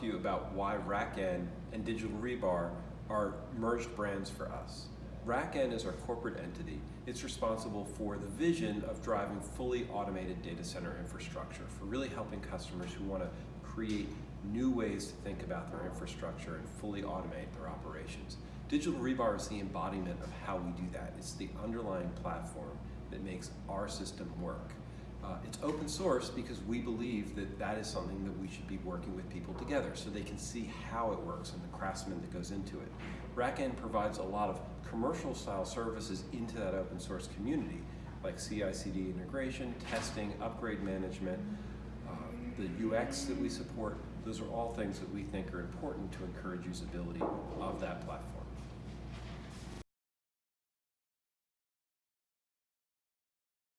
to you about why RackN and Digital Rebar are merged brands for us. RackN is our corporate entity. It's responsible for the vision of driving fully automated data center infrastructure, for really helping customers who want to create new ways to think about their infrastructure and fully automate their operations. Digital Rebar is the embodiment of how we do that. It's the underlying platform that makes our system work. Uh, it's open source because we believe that that is something that we should be working with people together so they can see how it works and the craftsman that goes into it. RackN provides a lot of commercial style services into that open source community like CI/CD integration, testing, upgrade management, uh, the UX that we support. Those are all things that we think are important to encourage usability of that platform.